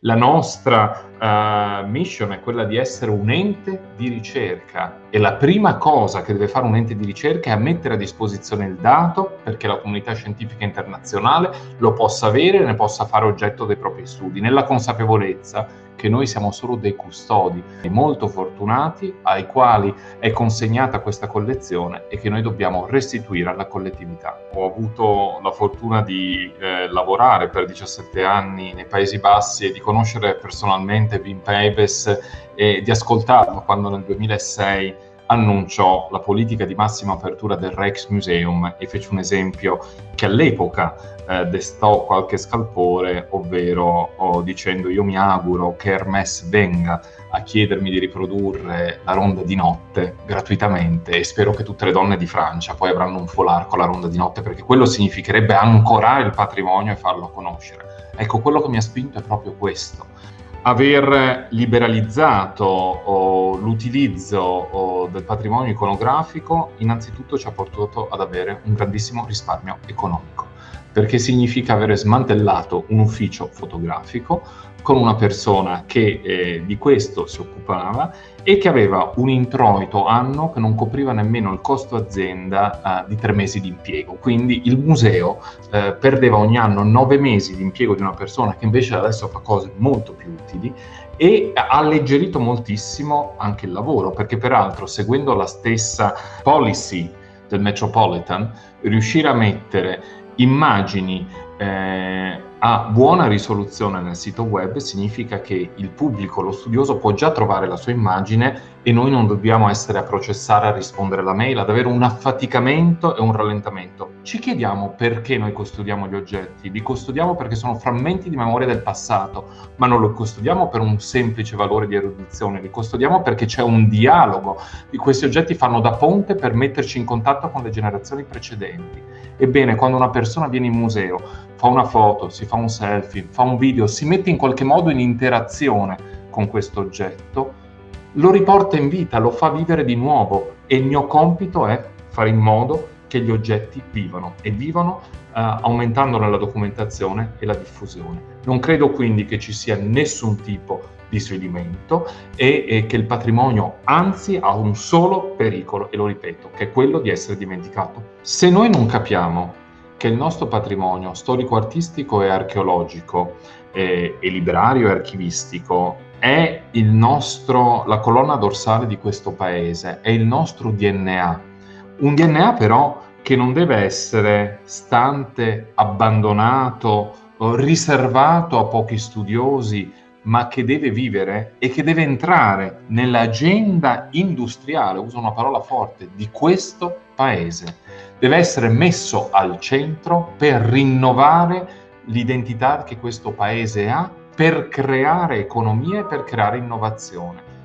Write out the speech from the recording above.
La nostra uh, mission è quella di essere un ente di ricerca e la prima cosa che deve fare un ente di ricerca è mettere a disposizione il dato perché la comunità scientifica internazionale lo possa avere e ne possa fare oggetto dei propri studi, nella consapevolezza che noi siamo solo dei custodi molto fortunati ai quali è consegnata questa collezione e che noi dobbiamo restituire alla collettività. Ho avuto la fortuna di eh, lavorare per 17 anni nei Paesi Bassi e di conoscere personalmente Wim Pebes e di ascoltarlo quando nel 2006 annunciò la politica di massima apertura del Rijksmuseum e fece un esempio che all'epoca eh, destò qualche scalpore, ovvero oh, dicendo io mi auguro che Hermès venga a chiedermi di riprodurre la ronda di notte gratuitamente e spero che tutte le donne di Francia poi avranno un foulard con la ronda di notte perché quello significherebbe ancorare il patrimonio e farlo conoscere. Ecco, quello che mi ha spinto è proprio questo aver liberalizzato l'utilizzo del patrimonio iconografico innanzitutto ci ha portato ad avere un grandissimo risparmio economico perché significa avere smantellato un ufficio fotografico con una persona che eh, di questo si occupava e che aveva un introito anno che non copriva nemmeno il costo azienda eh, di tre mesi di impiego. Quindi il museo eh, perdeva ogni anno nove mesi di impiego di una persona che invece adesso fa cose molto più utili e ha alleggerito moltissimo anche il lavoro, perché peraltro seguendo la stessa policy del Metropolitan, riuscire a mettere immagini eh, a buona risoluzione nel sito web significa che il pubblico, lo studioso può già trovare la sua immagine e noi non dobbiamo essere a processare, a rispondere alla mail, ad avere un affaticamento e un rallentamento. Ci chiediamo perché noi custodiamo gli oggetti, li custodiamo perché sono frammenti di memoria del passato, ma non li custodiamo per un semplice valore di erudizione, li custodiamo perché c'è un dialogo, questi oggetti fanno da ponte per metterci in contatto con le generazioni precedenti. Ebbene, quando una persona viene in museo, fa una foto, si fa un selfie, fa un video, si mette in qualche modo in interazione con questo oggetto, lo riporta in vita, lo fa vivere di nuovo e il mio compito è fare in modo che gli oggetti vivano e vivano uh, aumentandone la documentazione e la diffusione. Non credo quindi che ci sia nessun tipo di svilimento e, e che il patrimonio anzi ha un solo pericolo, e lo ripeto, che è quello di essere dimenticato. Se noi non capiamo che il nostro patrimonio storico-artistico e archeologico eh, e librario e archivistico è nostro, la colonna dorsale di questo paese, è il nostro DNA. Un DNA però che non deve essere stante, abbandonato, riservato a pochi studiosi, ma che deve vivere e che deve entrare nell'agenda industriale, uso una parola forte, di questo paese. Deve essere messo al centro per rinnovare l'identità che questo paese ha, per creare economia e per creare innovazione.